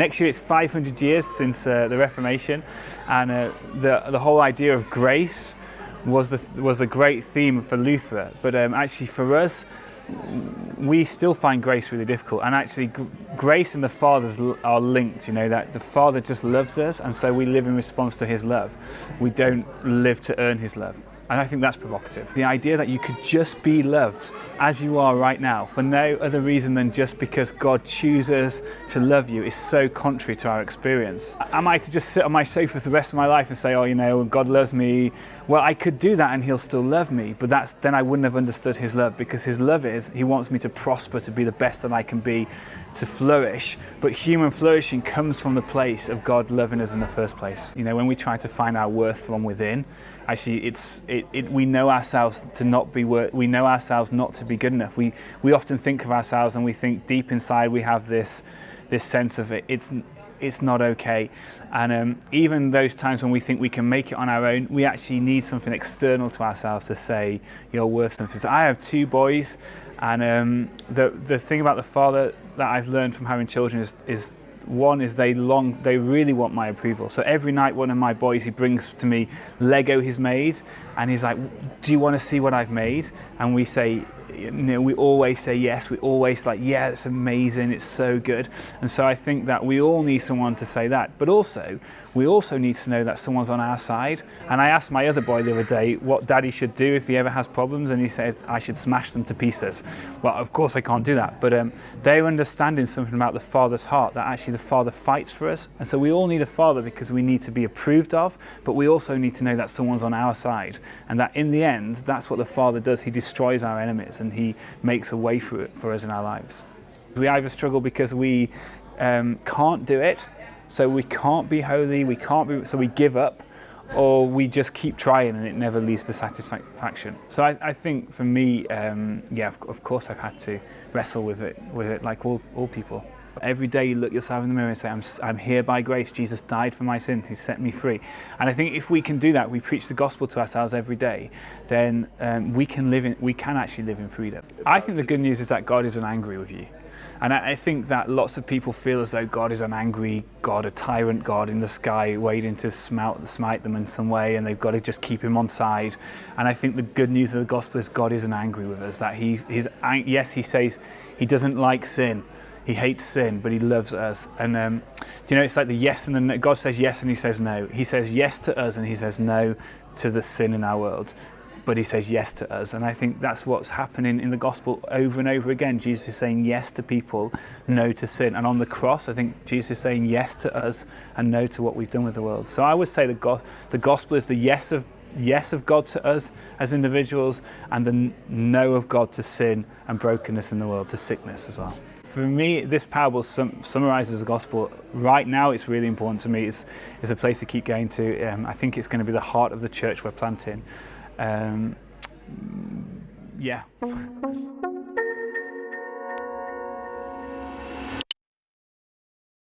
Next year it's 500 years since uh, the Reformation and uh, the, the whole idea of grace was the, was the great theme for Luther. But um, actually for us, we still find grace really difficult and actually grace and the Father's are linked, you know, that the Father just loves us and so we live in response to his love. We don't live to earn his love. And I think that's provocative. The idea that you could just be loved as you are right now for no other reason than just because God chooses to love you is so contrary to our experience. Am I to just sit on my sofa for the rest of my life and say, oh, you know, God loves me? Well, I could do that and he'll still love me, but that's, then I wouldn't have understood his love because his love is he wants me to prosper, to be the best that I can be, to flourish. But human flourishing comes from the place of God loving us in the first place. You know, when we try to find our worth from within, actually it's it, it, it, we know ourselves to not be we know ourselves not to be good enough. We we often think of ourselves and we think deep inside we have this this sense of it. It's it's not okay. And um, even those times when we think we can make it on our own, we actually need something external to ourselves to say, you're worth something. So I have two boys, and um, the, the thing about the father that I've learned from having children is, is one is they long, they really want my approval. So every night one of my boys, he brings to me Lego he's made and he's like, do you want to see what I've made? And we say, you know, we always say yes. We always like, yeah, it's amazing. It's so good. And so I think that we all need someone to say that. But also, we also need to know that someone's on our side. And I asked my other boy the other day what daddy should do if he ever has problems. And he says, I should smash them to pieces. Well, of course I can't do that. But um, they're understanding something about the father's heart, that actually the father fights for us. And so we all need a father because we need to be approved of, but we also need to know that someone's on our side. And that in the end, that's what the father does. He destroys our enemies and he makes a way for, it, for us in our lives. We either struggle because we um, can't do it, so we can't be holy, we can't be, so we give up, or we just keep trying and it never leads to satisfaction. So I, I think for me, um, yeah, of, of, course I've had to wrestle with it, with it like all, all people. Every day you look yourself in the mirror and say, I'm, I'm here by grace. Jesus died for my sins. He set me free. And I think if we can do that, we preach the gospel to ourselves every day, then um, we can live in, we can actually live in freedom. I think the good news is that God isn't angry with you. And I, I think that lots of people feel as though God is an angry God, a tyrant God in the sky waiting to smite, smite them in some way and they've got to just keep him on side. And I think the good news of the gospel is God isn't angry with us, that he, he's, yes, he says he doesn't like sin, he hates sin, but he loves us. And um, you know, it's like the yes and the no. God says yes and he says no. He says yes to us and he says no to the sin in our world. But he says yes to us. And I think that's what's happening in the gospel over and over again. Jesus is saying yes to people, no to sin. And on the cross, I think Jesus is saying yes to us and no to what we've done with the world. So I would say the, go the gospel is the yes of yes of God to us as individuals and the no of God to sin and brokenness in the world, to sickness as well. For me, this parable sum summarizes the gospel. Right now, it's really important to me. It's, it's a place to keep going to. Um, I think it's going to be the heart of the church we're planting. Um, yeah.